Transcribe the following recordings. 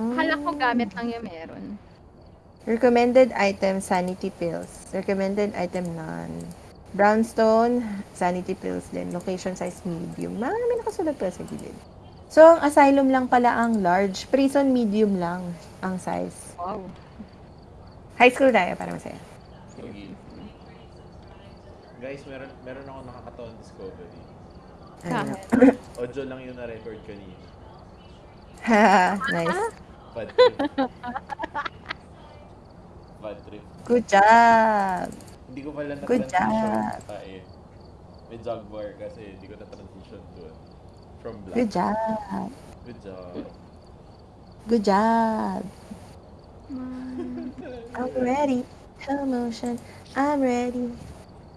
Akala ko Hmm. gamit lang yung meron. Recommended item, sanity pills. Recommended item, none. Brownstone, sanity pills din. Location size, medium. Marami nakasulat pa sa gilid. So, ang asylum lang pala ang large. Prison, medium lang ang size. Wow. High school tayo para masaya. Sige. Guys, meron meron ako nakakataon discovery. Ano? Audio lang yung na-record kanina. nice. Bad trip. Bad trip. Good job. Hindi ko pala Good na-transition job. eh. May jogbar kasi hindi ko na-transition doon. From black. Good job. Good job. Good job. I'm ready. Slow motion. I'm ready.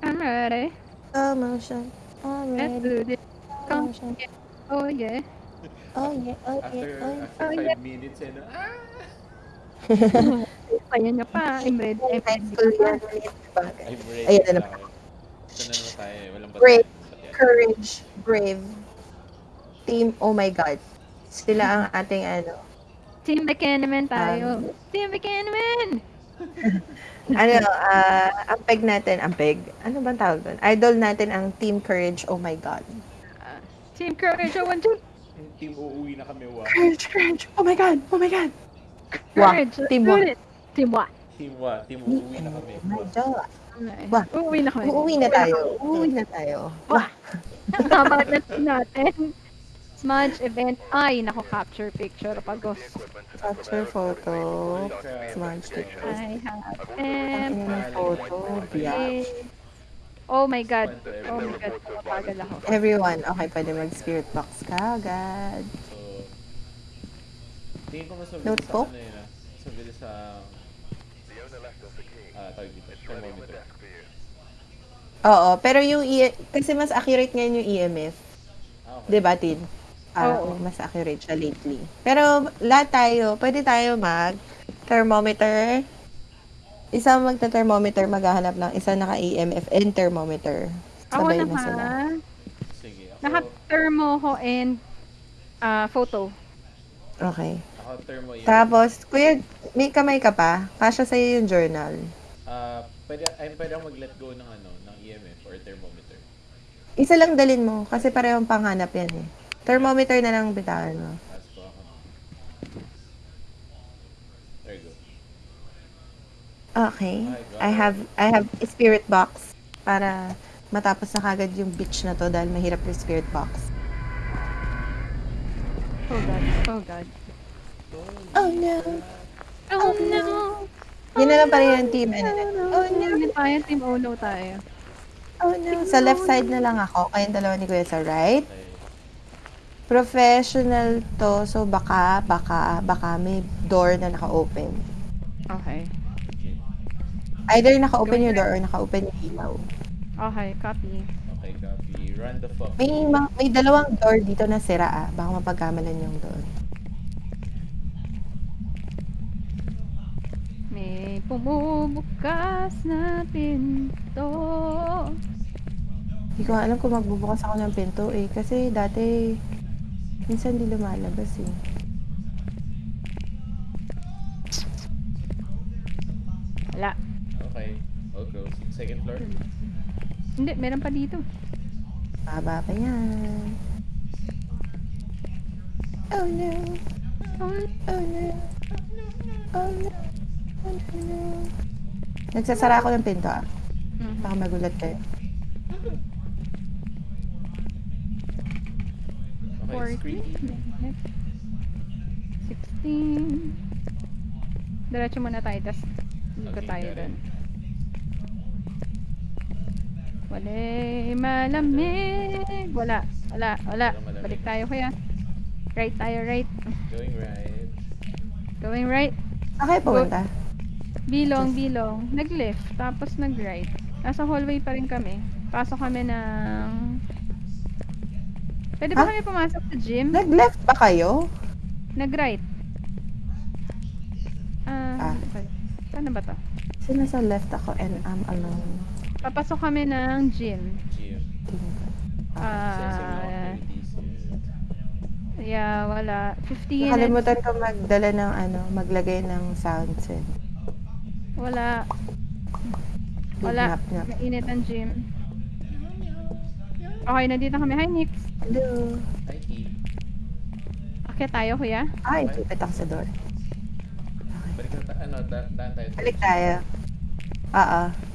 I'm ready. Slow motion. I'm Let's do this. Come. motion. Oh yeah. Oh yeah, oh After yeah, oh yeah. after Oh, 5 yeah. minutes eh, no? Ah! Kaya niya pa. I'm ready. I'm ready. Bagay. I'm ready Ayan na na naman. Ito na naman tayo eh. Walang Brave. batayan. Courage, brave. Team, oh my God. Sila ang ating ano. Team Buchanan Um, tayo. Team Buchanan! Ano, ah, ang peg natin, ang peg. Ano bang tawag doon? Idol natin ang Team Courage, oh my God. Ah, Team Courage, I want to. Team uuwi na kami, wa. Courage, courage, oh my God, oh my God. Wah, Courage, let's Team do it. Team what? Team wa. Team uuwi na kami. Oh. Okay. Wah. Uuwi na kami. Uuwi na tayo. Uuwi na tayo. Wah! Tama na natin. Smudge event. Ay, nako, capture picture. Pagos. Capture photo. Smudge pictures. I have Ang M. photo. Biyak. Oh my God. Oh my God. Mapagal ako. Everyone, okay, pwede mag-spirit box ka agad. So, tingin ko mas mabilis Notebook? sa ano yun ah. Mas mabilis sa... Ah, tawag dito. Thermometer. Oo, pero yung E- kasi mas accurate ngayon yung EMF. Ah, okay. 'Di ba, Tin? Ah, Oo. mas accurate siya lately. Pero lahat tayo, pwede tayo mag thermometer. Isa magta-thermometer, maghahanap ng isa naka-EMF and thermometer. Ako Sabay na sila. Sige. Ako, Naka-thermo ko and ah, photo. Okay. ako thermo yun. Tapos, kuya, may kamay ka pa? Kasya sa'yo yung journal. Ah, pwede, ay, pwede ako mag-let go ng ano, ng EMF or thermometer. Isa lang dalin mo, kasi parehong panghanap yan eh. Thermometer na lang bitawan mo. Ask ko ako. There you go. Okay. God. I have I have a spirit box para matapos na kagad yung beach na to dahil mahirap yung spirit box. Oh God. Oh God. Oh no. Oh no. Yun na lang pa rin yung team. Ano, Oh no. Hindi tayo. Team Oh no tayo. oh no. Sa left side na lang ako. Kayong dalawa ni Kuya sa right. Professional to. So baka, baka, baka may door na naka-open. Okay. Either naka-open yung door or naka-open yung ilaw. Okay. Copy. Okay, copy. Run the fuck. May, ma- may dalawang door dito na sira ah. Baka mapagkamalan yung door. May pumubukas na pinto. Hindi ko nga alam kung magbubukas ako ng pinto eh. Kasi dati, minsan di lumalabas eh. Wala. Okay. I'll go. Second floor. Hindi, meron pa dito. Baba pa yan. Oh no. Oh, Oh no. Oh no. Oh no. Nagsasara ako ng pinto ah. mhm. Baka magulat kayo. Okay, 14. screen. 16. Diretso muna tayo, tapos ikot Okay, tayo doon. Walay malamig. Wala, wala, wala. Balik tayo kuya. Right tayo, right. Going right. Going right. Okay, pumunta. Bilong, bilong. Nag-left, tapos nag-right. Nasa hallway pa rin kami. Pasok kami ng... Pwede ba Ha? kami pumasok sa gym? Nag-left ba kayo? Nag-right. Ah, Ah. okay. Saan na ba to? Kasi nasa left ako and I'm alone. Papasok kami ng gym. Gym. Ah. Yeah, wala. 50 minutes. Nakalimutan ko magdala ng ano, maglagay ng sound set. Wala. Wala. nap nap. Mainit ang gym. Okay, nandito kami. Hi, Nix. Hello. Hi. Okay tayo, kuya. Ay, tupit ako sa door. Balik na. Ano, daan tayo. Balik tayo. Oo.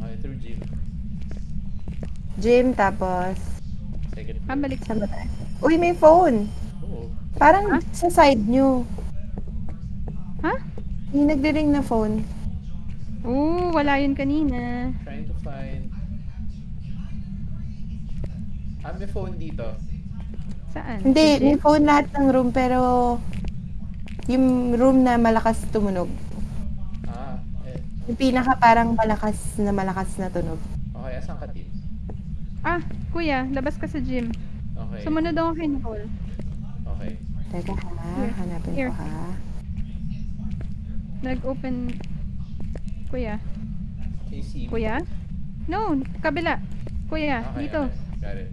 Okay, through gym. Gym, tapos... Second floor. Ah, balik. Saan ba tayo? Uy, may phone! Oo. Parang Ha? sa side nyo. Ha? Yung nagdi-ring na phone. Oo, wala yun kanina. Trying to find... Ah, may phone dito. Saan? Hindi, Sa may phone lahat ng room, pero... Yung room na malakas tumunog. Yung pinaka parang malakas na malakas na tunog. Okay, asan ka, Tim? Ah, kuya, labas ka sa gym. Okay. Sumunod ako kay Nicole. Okay. Teka ha, Here. hanapin Here. ko ha. Nag-open... Kuya. Can you see me? Kuya? No, kabila. Kuya, Okay, dito. okay. Got it.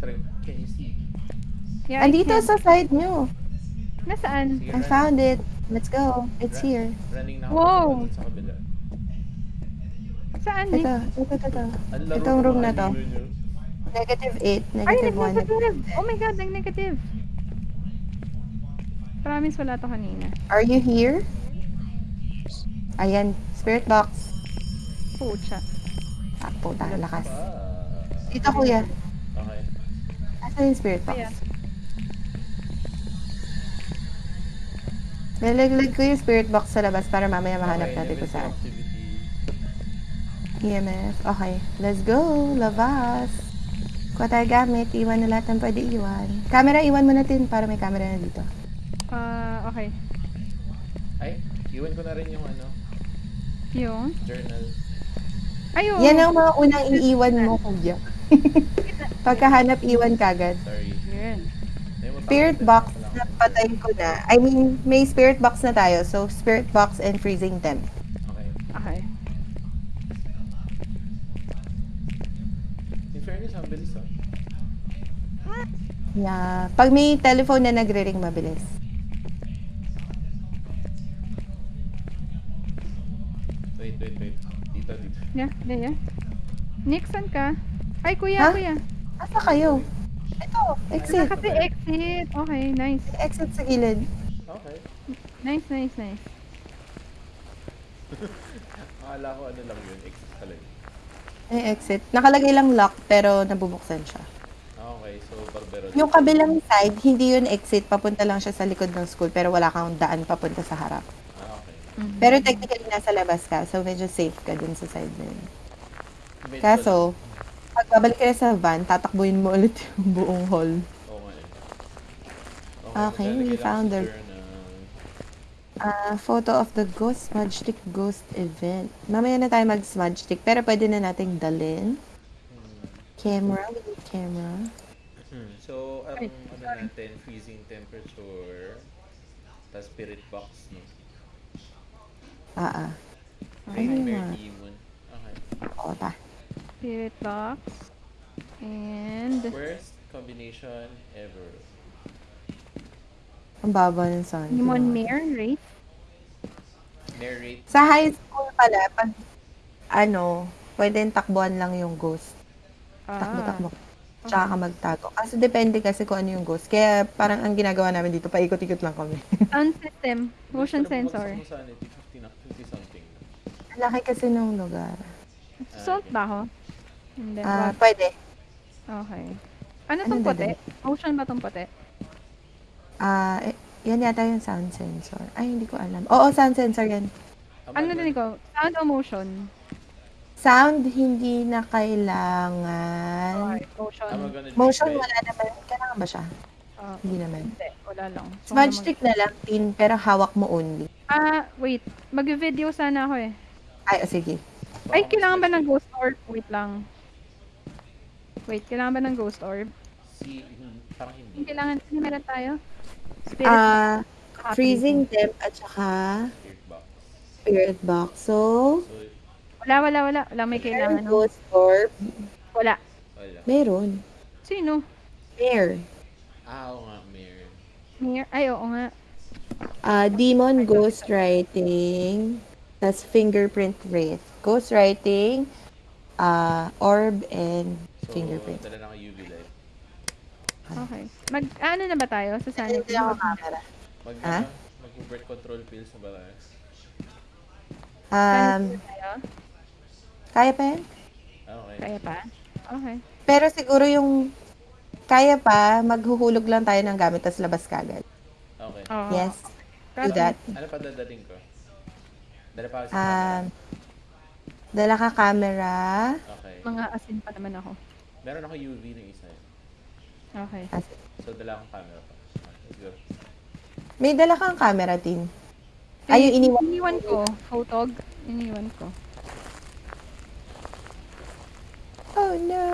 Try, can you see? Yeah, I Andito sa side nyo. Nasaan? Sige, I found it. Let's go. It's here. Running na ako Wow. dun sa kabila. Saan? Ito, ito, ito, ito. Ang laro Itong ng room mga na to. Negative 8, Ay, negative 1. nag-negative. Oh my God, nag-negative. Promise wala to kanina. Are you here? Ayan, spirit box. Pucha. Ah, puta, lakas. Ah. Dito, kuya. Okay. Asan yung spirit box? Kuya. Nalaglag ko yung spirit box sa labas para mamaya mahanap Okay, natin kung saan. EMF. Okay, let's go. Labas. Kuha tayo gamit. Iwan na lahat ng pwede iwan. Camera, iwan mo natin para may camera na dito. Ah, okay. Ay, iwan ko na rin yung ano, Yung? journal. Ayun. Yan ang mga unang iiwan mo, kuya. Pagkahanap, iwan kagad. Sorry. Matapos Spirit box ako lang. na patay ko na. I mean, may spirit box na tayo. So, spirit box and freezing temp. Okay. Okay. In fairness, ang bilis ah. Yeah. Pag may telephone na nagre-ring, mabilis. Wait, wait, wait. Dito, dito. Yeah, yeah, yeah. Nick, saan ka? Ay, kuya, Ha? kuya. Asa kayo? Ito, exit. Kasi exit. Okay, nice. Exit sa gilid. Okay. Nice, nice, nice. Akala ko ano lang yun, exit talaga. May exit. Nakalagay lang lock, pero nabubuksan siya. Okay. So, barbero. Yung kabilang side, hindi yun exit. Papunta lang siya sa likod ng school, pero wala kang daan papunta sa harap. Ah, okay. Mhm. Pero technically, nasa labas ka. So, medyo safe ka dun sa side na yun. Medyo- Kaso, pag babalik ka na sa van, tatakbuhin mo ulit yung buong hall. Nga eh. Okay, we found the-. Ah, photo of the ghost smudge stick ghost event. Mamaya na tayo mag smudge stick, pero pwede na nating dalhin. Hmm. Camera, we need camera. Hmm. So, ang Ay, ano natin, freezing temperature, tas spirit box, no? Ah, ah. Okay. Nightmare demon. Okay. Oo, ta. Spirit box. And... Worst combination ever. Ang baba ng sound. Demon Mare, Wraith. Narrate. Sa high school pala, pag ano, pwedeng takbuhan lang yung ghost. Ah. Takbo-takbo. Tsaka ka magtago. Kasi depende kasi kung ano yung ghost. Kaya parang ang ginagawa namin dito, paikot-ikot lang kami. Sound system. Motion sensor. Mo sanity, 50 na, 50 something. Ang Laki kasi ng lugar. Salt ba ako? Hindi. Ah, wag. pwede. Okay. Ano Ano tong puti? dadali? Motion ba tong puti? Ah, eh, yan yata yung sound sensor. Ay, hindi ko alam. Oo, sound sensor yan. Ano din ko? Sound o motion? Sound, hindi na kailangan. Okay, motion. Motion, wala naman. Kailangan ba siya? Ah, Hindi naman. hindi, wala lang. So, Smudge ano mag- stick na lang, tin, pero hawak mo only. Ah, wait. Mag-video sana ako eh. Ay, oh, sige. Ay, kailangan ba ng ghost orb? Wait lang. Wait, kailangan ba ng ghost orb? Si, hmm, parang hindi. Kailangan, hindi meron tayo. Spirit Ah, box. freezing temp at saka Spirit box. spirit box. So, Wala, wala, wala. Wala may kailangan. meron ghost orb. Wala. wala. Meron. Sino? There. Ah, oo nga, Mir. Mir, ay, oo nga. Ah, demon ghostwriting, tas fingerprint wraith. Ghostwriting, ah, orb, and fingerprint. dala na ako UV light. Okay. Mag, ano na ba tayo sa sanity? Hindi ako camera. Mag, Ah? ano, mag-birth control pills na ba tayo? Um, kaya pa yan? Ah, okay. Kaya pa? Okay. Pero siguro yung kaya pa, maghuhulog lang tayo ng gamit tas labas kagad. Okay. Oo. Yes, do that. Ano pa dadating ko? Dala pa ako sa Um, dala ka camera. Okay. Mga asin pa naman ako. Meron ako UV ng isa. eh. Okay. So, dala akong camera pa. Let's go. May dala kang camera, Tin. Ay, yung iniwan. Iniwan ko. Photog. Iniwan ko. Oh no.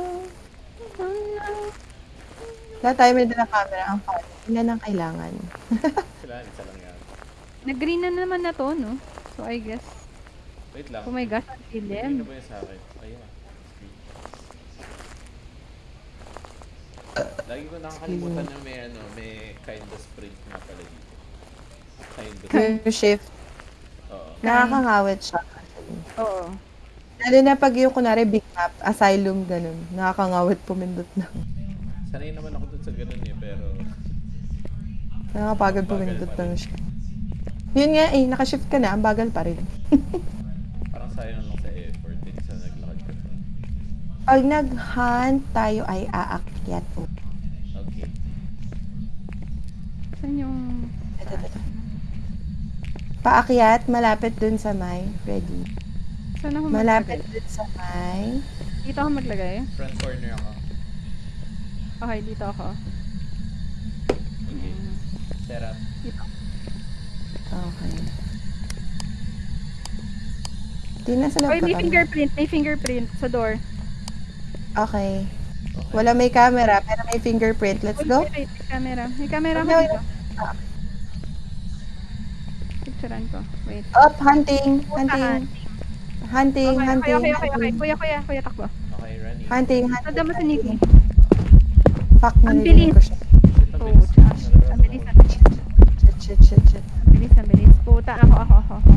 Lahat tayo may dala camera. Ang fun. Ilan ang kailangan? Kailangan isa lang yan. Nag-green na naman na to, no? So, I guess. Wait lang. Oh my gosh, ang Hindi na dilim. ba yun sa akin? Ayun ah. Lagi ko nakakalimutan yung may ano, may kindness print nga pala dito. Kindness. Yung shift. Oo. Nakakangawit siya. Oo. Lalo na pag yung kunwari big map, asylum, ganun. Nakakangawit pumindot na. Sanay naman ako dun sa ganun eh, pero Nakakapagod Bagal pumindot ng shift. Yun nga eh, nakashift ka na, ang bagal pa rin. parang sayang lang sa effort din sa naglakad ka. Pag nag-hunt, tayo ay aakyat. Oh. Okay. Saan yung... Ito, ito, ito. Paakyat, malapit dun sa may. Ready. Saan ako Malapit maglagay? dun sa may. Dito ako maglagay? Front corner ako. Okay, dito ako. Okay. Set up. Dito. Okay. Di na sa loob Oy, may fingerprint. May fingerprint sa door. Okay. Wala may camera, pero may fingerprint. Let's Uy, go. wait, may camera. May camera Okay. Ah. Picturean ko. Wait. Up, hunting, hunting, hunting, Okay, hunting, okay, okay, okay, hunting, Kuya, kuya, kuya, takbo. Okay, running. hunting, Tanda mo sa hunting. Nikki. Fuck, narinig ko siya. Oh, gosh. Ang bilis, ang bilis. Shit, shit, shit, shit. Ang bilis, ang bilis. Puta, ako, ako, ako. ako.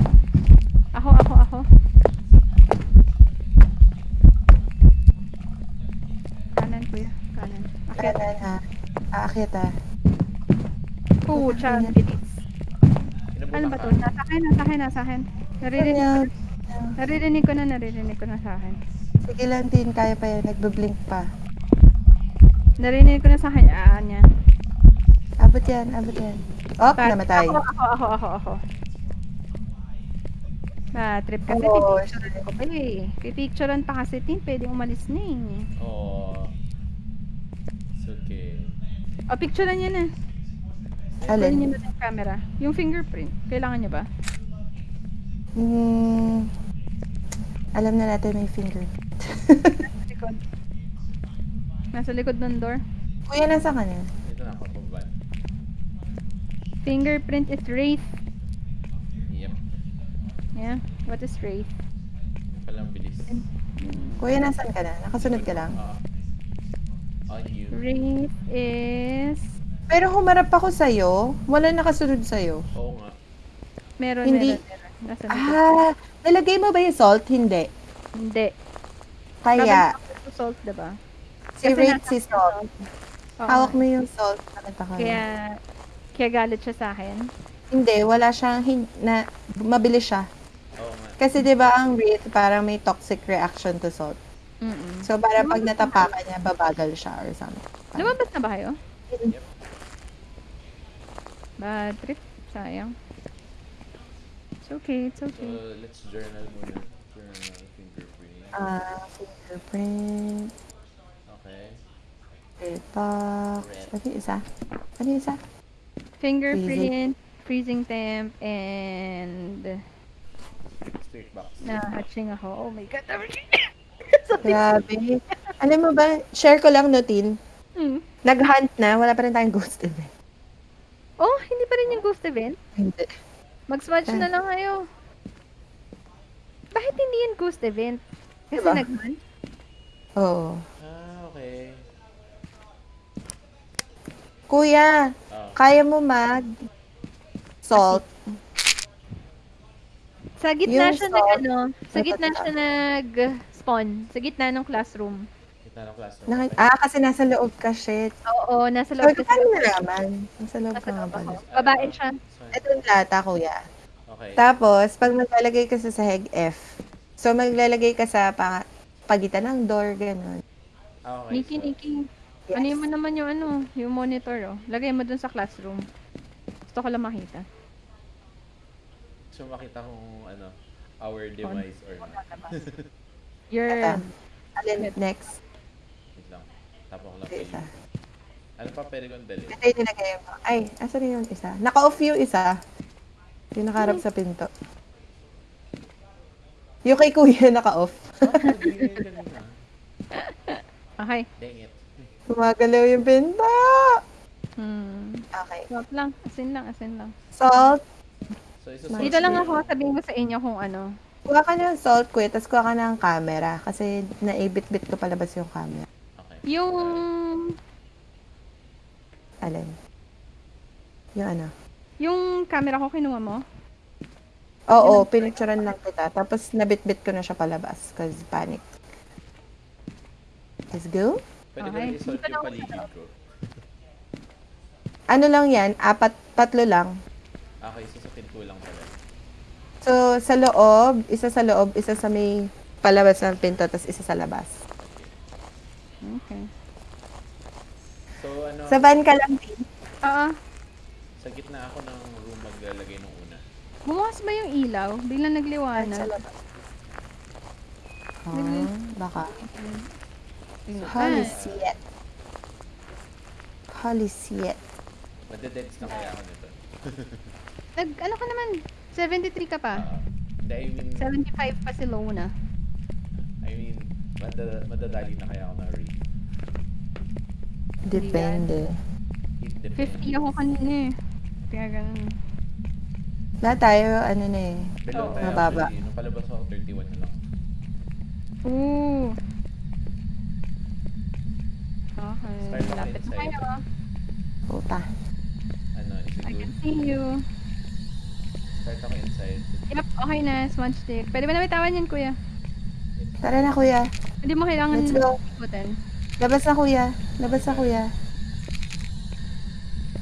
Ako, ako, ako. Kanan, kuya. Kanan. Akit. Kanan ha. Aakyat ha. Pucha, ang bilis. Ano ba to? Nasa akin, nasa akin, nasa akin. Naririnig ko na. Naririnig ko na, naririnig ko na sa akin. Sige lang, Tin. Kaya pa yan. Nagbe-blink pa. Narinig ko na sa akin. Ah, niya. Abot yan, abot yan. Op, Bad- namatay. Ako, ako, ako, ako, ako. Ah, trip kasi. Oo, pipicturean ko pa eh. Pipicturean pa kasi, tin. Pwede umalis na eh. Oo. Okay. O, picturean niya na. Pwede Alin? niyo na yung camera. Yung fingerprint. Kailangan niya ba? Hmm, alam na natin may finger. Nasa likod. Nasa likod ng door. Kuya, nasa ka na? Dito na ako pababa. Fingerprint is Wraith. Yep. Yeah. What is Wraith? Palang bilis. Kuya, nasan ka na? Nakasunod ka lang? Ah. On you. Wraith is... Pero humarap ako sa'yo. Wala nakasunod sa'yo. Oo nga. Meron, Hindi. meron, meron. Ah, nalagay mo ba yung salt? Hindi. Hindi. Kaya, sa salt, diba? si nasa si salt. Oo. Hawak mo yung salt. Nakita ko. Kaya, kaya galit siya sa akin. Hindi, wala siyang, hin- na, mabilis siya. Oo nga. Kasi di ba ang Wraith parang may toxic reaction to salt. Mm-mm. So, para pag natapakan niya, babagal siya or something. Lumabas na ba kayo? Yep. Bad trip. Sayang. It's okay, it's So, okay. let's journal muna. Journal fingerprint. Ah, fingerprint, Okay. spirit box. Ano yung isa? Ano yung isa? Fingerprint, freezing temp, and Spirit box. na-hatching ako. Oh my god. Grabe. Alam mo ba, share ko lang notin. Hmm. Nag-hunt na, wala pa rin tayong ghost event. Oh, hindi pa rin yung ghost event? Hindi. Mag-swatch Ah. na lang kayo. Bakit hindi yan ghost event? Kasi Diba? nag-hunt? Oo. Ah, okay. Kuya, Ah, kaya mo mag salt? Sa gitna Yung siya salt, nag ano, sa gitna siya nag-spawn. Sa gitna ng classroom. kita ng classroom. Nakit- ah, kasi nasa loob ka, shit. Oo, nasa So, loob kasi. paano nalaman? Nasa loob Nasa ka nga pala. Babae siya. So, Ito yung lata, kuya. Okay. Tapos, pag maglalagay ka sa sahig F, so maglalagay ka sa pa- pagitan ng door, ganun. Ah, okay. Nikki, so, Nikki. Yes. Ano mo naman yung ano, yung monitor oh. Lagay mo dun sa classroom. Gusto ko lang makita. So makita kung ano, our demise or not. Your Ito. Alin, next. Wait lang. Tapos ko lang kayo. isa. Ano pa pwede kong dalhin? Ito yung nilagay mo. Ay, asan yung isa? Naka-off yung isa. Yung nakaharap sa pinto. Yung kay kuya naka-off. Na. Okay. Dang it. Gumagalaw yung pinto. Hmm. Okay. Stop lang. Asin lang, asin lang. Salt. So, isa. Dito lang ako, sabihin ko sa inyo kung ano. Kuha ka ng salt, kuya, tapos kuha ka ng camera. Kasi naibit-bit ko palabas yung camera. Okay. Yung... Alin? Yung ano? Yung camera ko kinuha mo? Oo, pinicturean lang kita. Tapos nabit-bit ko na siya palabas. Cause panic. Let's go. Pwede ko Okay. rin isolve Dito yung lang ako paligid ko. Ano lang yan? Apat, tatlo lang. Okay, so sa pinto lang pala. So, sa loob, isa sa loob, isa sa may palabas ng pinto, tapos isa sa labas. Okay. So ano, Sa van ka lang, Tin. Oo. sa gitna ako ng room maglalagay ng una. Bumukas ba yung ilaw? Biglang Sa nagliwanag. labas. Ah, baka. Tingnan. Holy Ah, shit. Holy shit. Madedets na kaya ako nito. nag, ano ka naman? 73 ka pa? Hindi, I mean, 75 pa si Lona. I mean, madada, madadali na kaya ako na read. Depende. Depends. 50 ako kanina eh. Kaya ganun. Lahat tayo, ano na eh. Below Oo. tayo Mababa. actually. Nung palabas ako, 31 na lang. Ooh. Okay. Lapit na kayo. ah. Puta. Ano, is it I good? can see you. Start ako inside. Yep, okay na. Smudge stick. Pwede ba na bitawan yan, kuya? Tara na, kuya. Hindi mo kailangan Let's go. ikutin. Labas na, kuya. Labas na, kuya.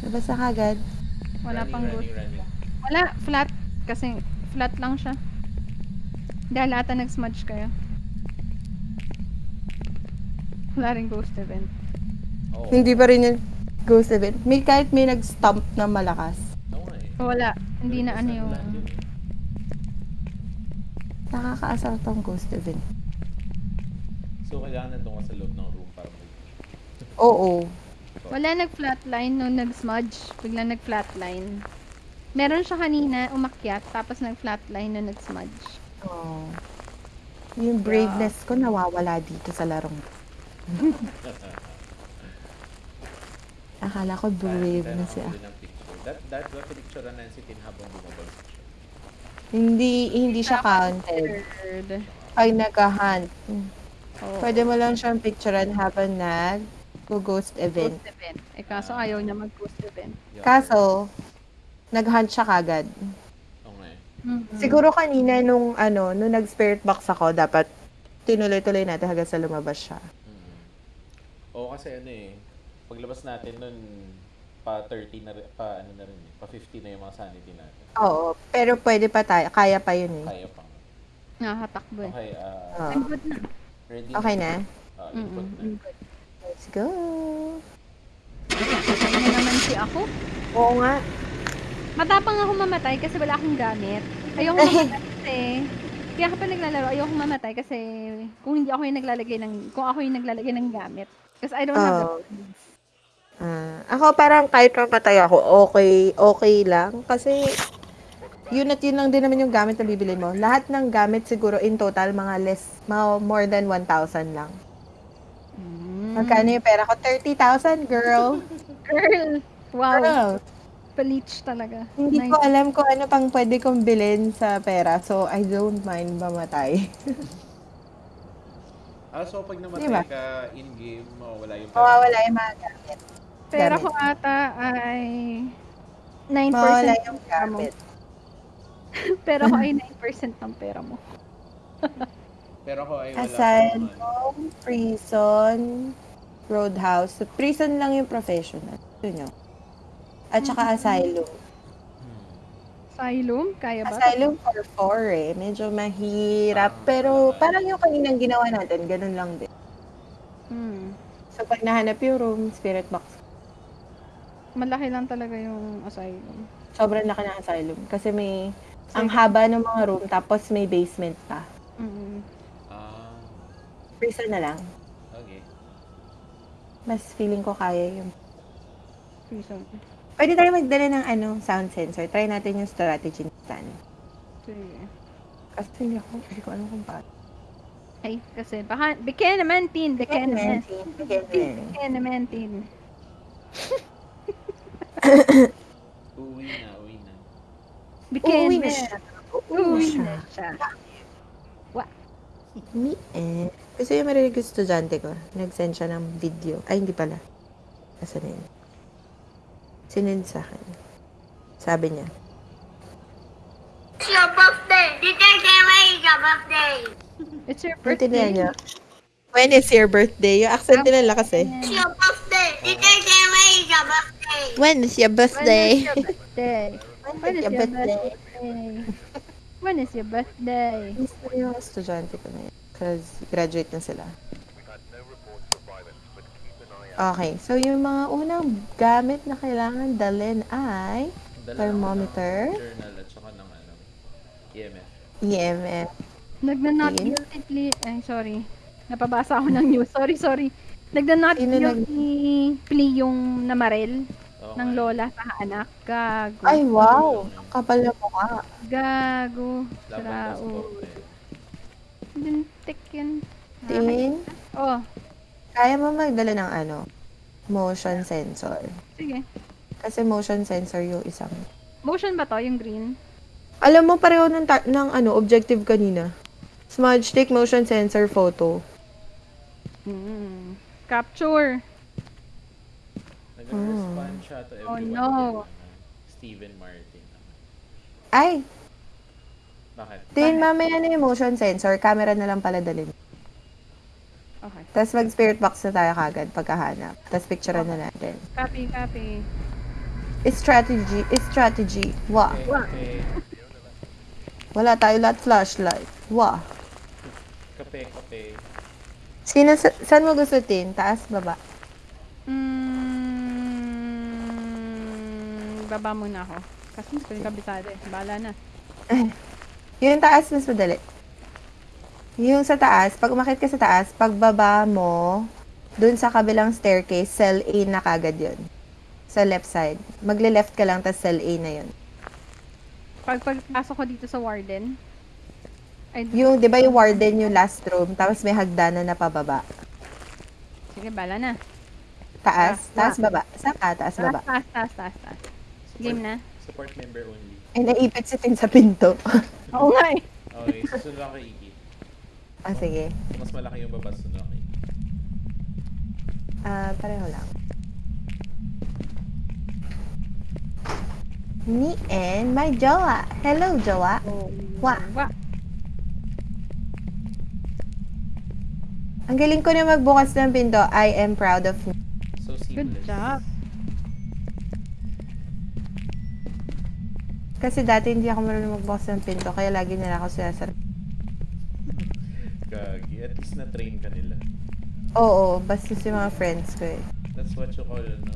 Labas na kagad. Wala running, pang running, running. Wala, flat. Kasi flat lang siya. Dahil ata nag-smudge kayo. Wala rin ghost event. Oo. Hindi pa rin yung ghost event. May kahit may nag-stomp na malakas. Nga eh. Wala. Hindi na ano yung... Nakakaasar tong ghost event. So, kailangan nandun ka sa loob ng room para mag Oo. Wala nag-flatline nung nag-smudge. Bigla nag-flatline. Meron siya kanina, umakyat, tapos nag-flatline nung nag-smudge. Oh. Yung braveness ko nawawala dito sa larong. Akala ko brave na ng picture. That, that, that picture na Nancy Tin habang bumabagsak siya. Hindi hindi siya counted. Pag nag-hunt. Oo. Pwede mo lang siyang picturean habang nag ghost event. Ghost event. Eh kaso ayaw niya mag-ghost event. Yun. Kaso, nag-hunt siya kagad. Eh. Mhm. Siguro kanina nung ano, nung nag-spirit box ako, dapat tinuloy-tuloy natin hanggang sa lumabas siya. Mm. Oo, kasi ano eh, paglabas natin nun, pa 30 na rin, pa ano na rin eh, pa 50 na yung mga sanity natin. Oo, pero pwede pa tayo, kaya pa yun eh. Kaya pa. Nakakatakbo eh. Okay, ah, Ah. I'm good na. ready Okay na? Ah, input Mm-mm, na. Good. Let's go! Patay na naman si ako. Oo nga. Matapang ako mamatay kasi wala akong gamit. Ayoko mamatay kasi kaya kapag naglalaro, ayoko mamatay kasi kung hindi ako yung naglalagay ng kung ako yung naglalagay ng gamit. Because I don't have the Ah, ako parang kahit mamatay ako, okay, okay lang. Kasi yun at yun lang din naman yung gamit na bibili mo. Lahat ng gamit siguro in total mga less, mga more than 1,000 lang. Mm. Magkano yung pera ko? 30,000, girl. Girl! Wow! Girl. Paleach talaga. Hindi Nice. ko alam kung ano pang pwede kong bilhin sa pera. So, I don't mind mamatay. Ah, so pag namatay Diba? ka in-game, mawawala yung pera. Mawawala yung mga gamit. Pera Gamit. ko ata ay 9% Mawala ng yung pera mo. gamit. Pera ko ay 9% ng pera mo. Pero ako ay wala pa naman. Asylum, prison, roadhouse. So, prison lang yung professional. Yun yun. At saka asylum. Hmm. Asylum? Kaya ba? Asylum for four eh. Medyo mahirap. Ah, Pero naman. parang yung kaninang ginawa natin, ganun lang din. Hmm. So, pag nahanap yung room, spirit box. Malaki lang talaga yung asylum. Sobrang laki ng asylum. Kasi may, ang Sige. haba ng mga room, tapos may basement pa. Mm. Ah, Prison na lang. okay. Mas feeling ko kaya yung... Prison. Pwede tayo magdala ng ano, sound sensor. Try natin yung strategy ni Stan. Sige. Kasi hindi ako, hindi ko alam kung paano. Ay, kasi baka, bigyan naman, tin. Bigyan naman. Again. Bigyan naman, tin. Uwi na, uwi na. Bigyan Uuwi na siya. Uuwi na siya. Me eh. Kasi yung marinig yung estudyante ko, nag-send siya ng video. Ay, hindi pala. Asa na yun? Sinend sa akin. Sabi niya, It's your birthday. Say when is your birthday? It's your birthday. niya. When is your birthday? Yung accent nila kasi. It's your birthday. Did they say when is your birthday? When is your When is birthday? your birthday? When is your birthday? When is your birthday? Gusto yung estudyante ko na yun. Because graduate na sila. Okay, so yung mga unang gamit na kailangan dalhin ay Dala Thermometer? ng Journal at saka ng ano, EMF. EMF. Nagna-not guilty plea. Ay, sorry. Napabasa ako ng news. Sorry, sorry. Nagna-not Sino nag- guilty plea yung namarel Oo ng lola sa anak. Gago. Ay, wow! Ang Kapal na mukha. Gago. Sarao. passport eh. Lintik yun. Tin, Oh, kaya mo magdala ng ano? Motion sensor. sige. Kasi motion sensor yung isang. Motion ba to, yung green? Alam mo, pareho ng, ta- ng ano, objective kanina. Smudge stick motion sensor photo. Hmm. Capture. Nag-respond siya to Oh, everyone. no. din, ano, Steven Martin. Ay, Bakit? tin, mamaya na yung motion sensor. Camera na lang pala dalhin. Okay. Tapos mag-spirit box na tayo kagad pagkahanap. Tapos picturean na natin. Copy, copy. Strategy, strategy. Wah. Okay, okay. Wala tayo lahat flashlight. Wah. Kape, kape. Sino, sa- saan mo gusto, tin? Taas, baba? Mm, baba muna ako. Kasi gusto yung kabisado eh. Bahala na. Yung taas, mas madali. Yung sa taas, pag umakit ka sa taas, pagbaba mo, dun sa kabilang staircase, cell A na kagad yun. Sa left side. Magle-left ka lang, tas cell A na yun. Pag pagpasok ko dito sa warden, Yung, di ba yung warden yung last room, tapos may hagdanan na pababa. sige, bala na. Taas, Ah, taas, baba. Sa ka, taas, Taas, baba. taas, taas, taas, taas. Game na? Support member only. Ay, naipit si Tin sa pinto. Oo nga eh. Okay, susunod lang kay Iki. ah, sige. Mas malaki yung baba, susunod lang kay Iki. Ah, pareho lang. Me and my jowa. Hello, jowa. Wah. Wa. Ang galing ko na magbukas ng pinto. I am proud of me. So Good seamless. job. Kasi dati hindi ako marunong magbukas ng pinto, kaya lagi nila ako sinasar. Gagi. At least na-train ka nila. Oo, basta si mga friends ko eh. That's what you call, ano,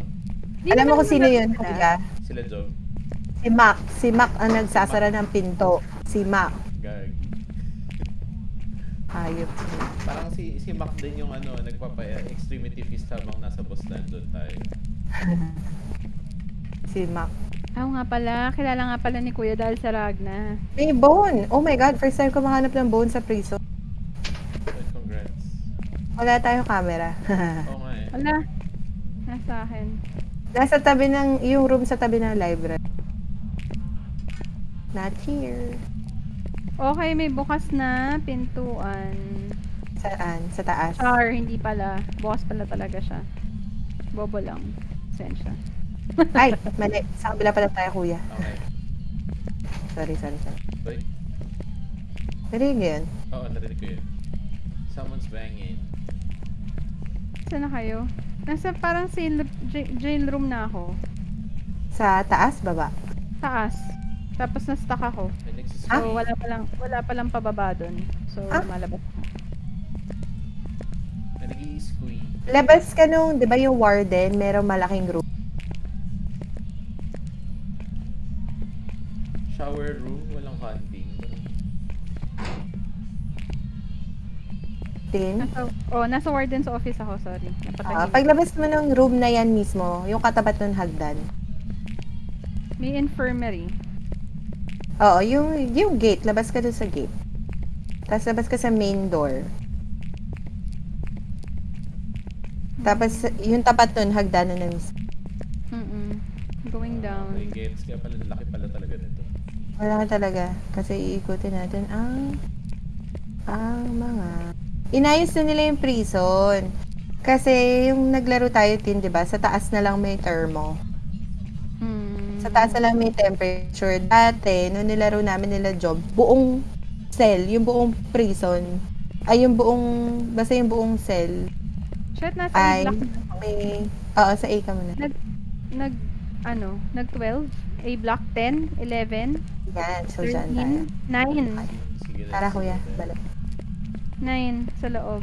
Di Alam mo kung sino yun. Kuya? sila Job. Si Mac. Si Mac ang nagsasara ng pinto. Si Mac. Gagi. Hayop. Parang si si Mac din yung ano, nagpapa-extremity fist habang nasa boss doon tayo. Si Mac. Oo nga pala, kilala nga pala ni Kuya dahil sa Ragna. May bone! Oh my God, first time ko makahanap ng bone sa prison. Congrats. Wala tayong camera. Oo nga eh. Wala. Nasa akin. Nasa tabi ng, yung room sa tabi ng library. Not here. Okay, may bukas na pintuan. Saan? Sa taas. Char, hindi pala. Bukas pala talaga siya. Bobo lang. Sensya. Ay, mali. Sa kabila pala tayo, kuya. Okay. Sorry, sorry, sorry. Uy. Narinig yun? Oo, narinig ko yun. Someone's banging. Saan na kayo? Nasa parang jail, jail room na ako. Sa taas, baba. Taas. Tapos na-stuck ako. Nagsis- So, wala pa lang, wala pa lang pababa doon. So, Ah? malabas ako. May nag-i-squee. Labas ka nung, di ba yung warden, merong malaking room. Shower room, walang hunting. Tin. Nasa, oh, nasa warden's office ako, sorry. Ah, paglabas mo ng room na yan mismo, yung katapat ng hagdan. May infirmary. Oo, yung, yung gate, labas ka dun sa gate. Tapos labas ka sa main door. Tapos, yung tapat nun, hagdanan na mismo. Mm-mm. Going down. May gets. Kaya pala, laki pala talaga nito. Wala ka talaga. Kasi iikutin natin ang ang mga inayos na nila yung prison. Kasi yung naglaro tayo tin, 'di ba? Sa taas na lang may thermo. Mm. Sa taas na lang may temperature. Dati, nung nilaro namin nila job, buong cell, yung buong prison, ay yung buong, basta yung buong cell, Shit, nasa ay may, oo, sa A ka muna. Nag, ano, nag 12, A block 10, 11, Yan, so dyan tayo. 13, 9. Sige. Tara kuya, balik. 9 sa loob.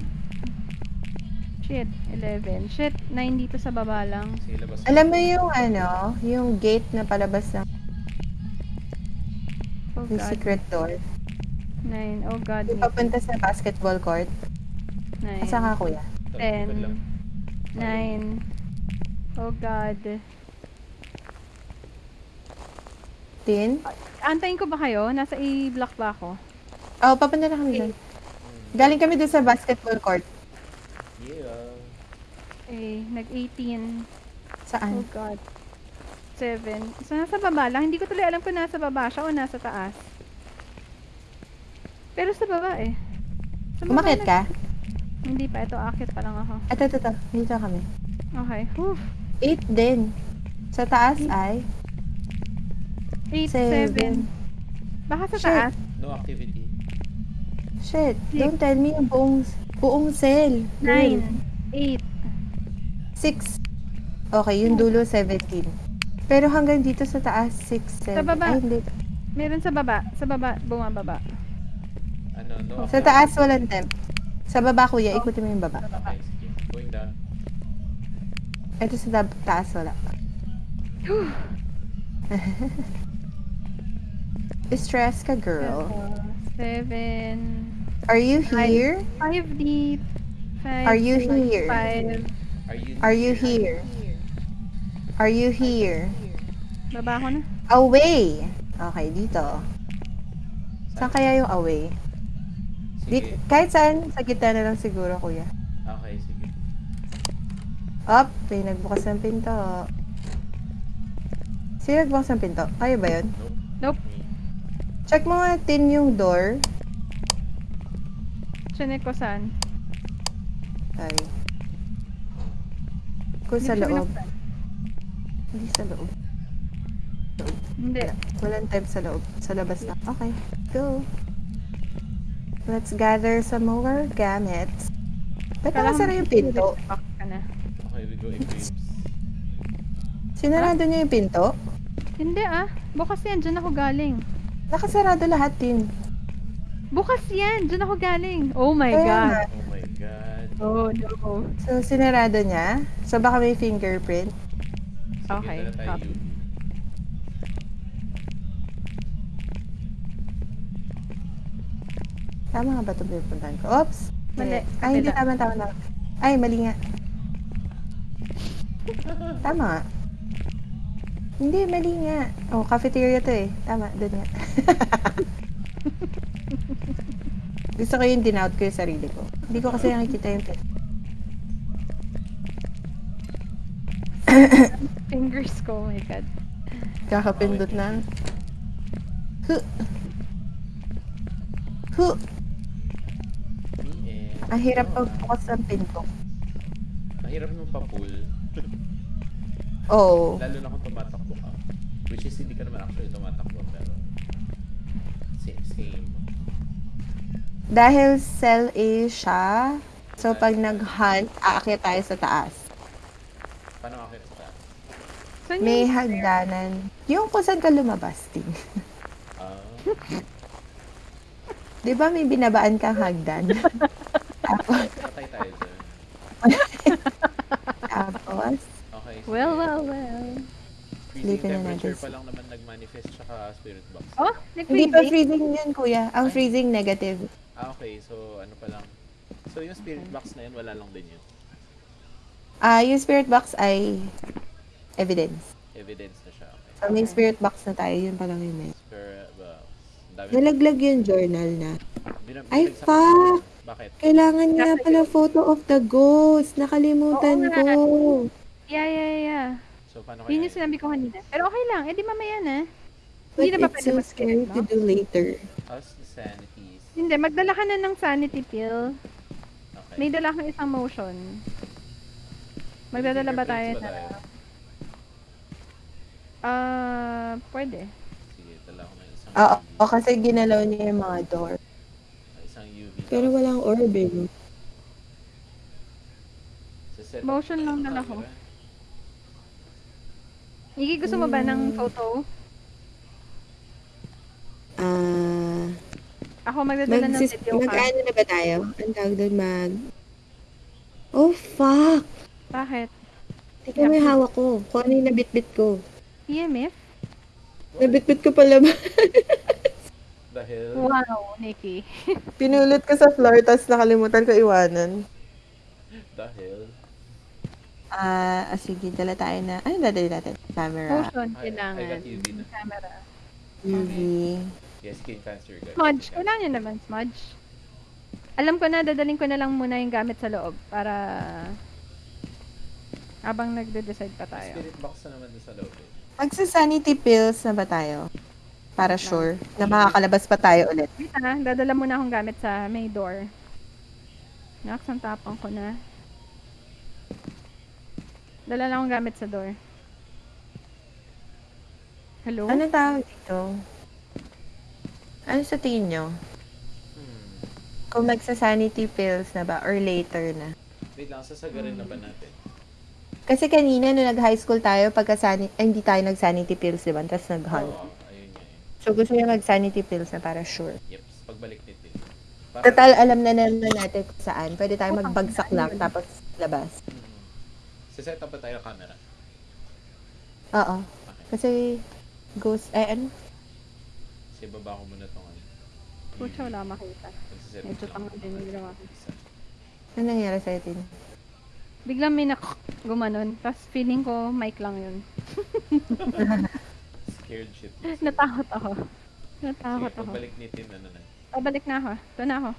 Shit, 11. Shit, 9 dito sa baba lang. Sige, labas. Alam mo yung ano, yung gate na palabas ng Oh yung god. secret door. 9. Oh god. Yung papunta sa basketball court. 9. Asa ka kuya? Ito, likod lang. 9. Oh god. Tin? Antayin ko ba kayo? Nasa A block ba ako? Oh, papunta na kami doon. Galing kami doon sa basketball court. Yeah. Eh, nag-18. Saan? Oh god. 7. So, nasa baba lang. Hindi ko tuloy alam kung nasa baba siya o nasa taas. Pero sa baba eh. Sa baba Umakyat na- ka? Hindi pa. Ito, akit pa lang ako. Ito, ito, ito. Dito kami. Okay. Whew. 8 din. Sa taas ay 8, Seven. 7. Baka sa Shit. taas. No activity. Shit, don't tell me yung buong, buong cell. 9. 8. 6. Okay, yung dulo 17. Pero hanggang dito sa taas, 6, 7. Sa baba. Ay, hindi. Meron sa baba. Sa baba. Bumababa. Ano, no Sa taas, walang temp. Sa baba, kuya, ikutin mo yung baba. Okay, sige. Going down. Ito sa taas, wala. Stress ka, girl. 7. Are you here? 5 deep. 5. Are you here? 5. Are you Are you here? Are you here? Baba ko na. Away! Okay, dito. Saan kaya yung away? Di, Sige. kahit saan, sa gitna na lang siguro, kuya. Okay, sige. Up, may nagbukas ng pinto. Sino nagbukas ng pinto? Kayo ba yun? Nope. Check mo nga tin yung door. Chinek ko saan. Sorry. Kung sa loob. Hindi sa loob. Hindi. Wala. Walang time sa loob. Sa labas na. Okay. Go. Let's gather some more gamits. Ba't nakasara yung pinto? Okay, we go in waves. Sinarado niya yung pinto? Hindi ah. Bukas yan. Diyan ako galing. Nakasarado lahat din. Bukas yan. Diyan ako galing. Oh my Kaya God. nga. Oh my god. Oh no. So, sinarado niya. So, baka may fingerprint. Sige, Okay, copy. Tama nga ba ito pinupuntahan ko? Oops! Mali. Eh, Ay, hindi. Tama, tama, tama. Ay, mali nga. Tama nga. Hindi, mali nga. Oh, cafeteria to eh. Tama, doon nga. Gusto ko yung dinout ko yung sarili ko. Hindi ko kasi nakikita yung pin. Fingers ko. Oh my God. Kakapindot na. Huh. Huh. Ang hirap pagbukas ng pinto. Mahirap nung pa-pull. Oh. Lalo na kung tumatakbo ka. Which is hindi ka naman actually tumatakbo pero same, same. Dahil cell A siya, so pag nag-hunt, aakyat tayo sa taas. Paano akit sa Saan May yung- hagdanan. Yung kung saan ka lumabas, ting. Ah, Di ba may binabaan kang hagdan? tapos, patay tayo dyan. tapos, Okay. Well, well, well. Freezing na temperature pa lang naman nag-manifest tsaka spirit box. Oh, hindi pa nag-freezing? freezing yun, kuya. Ang freezing negative. Ah, okay. So, ano pa lang. So, yung spirit box na yun, wala lang din yun. Ah, yung spirit box ay evidence. Evidence na siya. Okay. So, may spirit box na tayo, yun pa lang yun eh. Spirit box. Ang Dami. Nalaglag yung journal na. Binab- Ay, binagsak- fuck! Bakit? Kailangan nga pala photo of the ghost. Nakalimutan Oo ko. Yeah, yeah, yeah. So, paano kaya? Yun yung yun? sinabi ko kanina. Pero okay lang. Eh di mamaya na. But Hindi na ba it's pwede so scary no? to do later. How's the sanities? Hindi, magdala ka na ng sanity pill. Okay. May dala kang isang motion. Magdadala ba tayo na... Ah, pwede. Sige, dala ko na isang Oo, UV. kasi ginalaw niya yung mga door. Isang UV. Pero walang orb eh. Motion na lang ng dala ko. camera. Iki, gusto mo ba Hmm. ng photo? Ah, Ako magdadala ng video ka. mag-ano na ba tayo? Ang tawag doon mag... Oh, fuck! Bakit? Mo yung hawak ko. Kung ano yung nabitbit ko. EMF? Nabitbit ko pala ba? Dahil, Wow, Nikki. Pinulot ko sa floor, tapos nakalimutan ko iwanan. dahil, Ah, ah, sige, dala tayo na... Ano dadali natin? Camera. Motion, I- I kailangan. got UV na. Camera. UV. yes, skin cancer guys. Smudge. Nyo naman, smudge. Alam ko na, dadaling ko na lang muna yung gamit sa loob para habang nagde-decide pa tayo. Spirit box na naman doon sa loob eh. Magsa-sanity pills na ba tayo? Para sure na makakalabas pa tayo ulit. Wait ah, dadala muna akong gamit sa may door. Naks, ang tapang ko na. Dala lang akong gamit sa door. Hello? Ano tawag dito? Ano sa tingin nyo? Hmm. Kung magsa-sanity pills na ba or later na? Wait lang, sasagarin na ba natin? Kasi kanina, nung nag-high school tayo, pagka sani- eh, hindi tayo nag-sanity pills, di ba? Tapos nag-hunt. Oo, ayun nga eh. So, gusto niya mag-sanity pills na para sure. Yep, pagbalik nito. Para, Total, alam na naman natin kung saan. Pwede tayo magbagsak lang, tapos labas. Mm. Sa set up ba tayo camera? Oo. Okay. Kasi, ghost, eh, ano? Kasi baba ko muna tong ano. Pucha, wala makita. Medyo tanga din yung ginawa ko. Ano nangyari sa atin? Biglang may nak gumanon. Tapos feeling ko, mic lang yun. Scared shit. Natakot ako. Natakot Sige, ako. pagbalik nitin, ano na. Pabalik na ako. Ito na ako.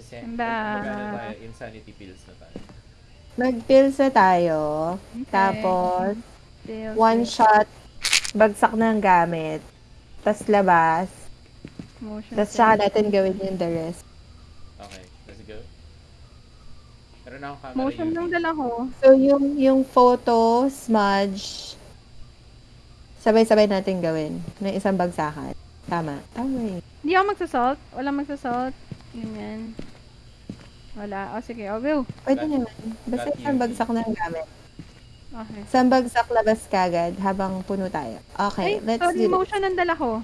Sise, Ba- magano tayo, insanity pills na tayo. Mag-pills na tayo. Okay. Tapos, Pills, one shot, bagsak ng gamit. Tapos labas. Motion. Tapos tsaka natin gawin yung the rest. Okay, let's go. Meron na akong camera Motion lang dala ko. So, yung, yung photo, smudge, sabay-sabay natin gawin ng isang bagsakan. Tama. Tama yun. Hindi ako magsasalt. Walang magsasalt. Ganyan. Wala. O sige, I'll go. Pwede naman. Basta isang bagsak ng gamit. Okay. Isang bagsak labas kagad habang puno tayo. Okay, Ay, let's sorry, do this. motion ang dala ko.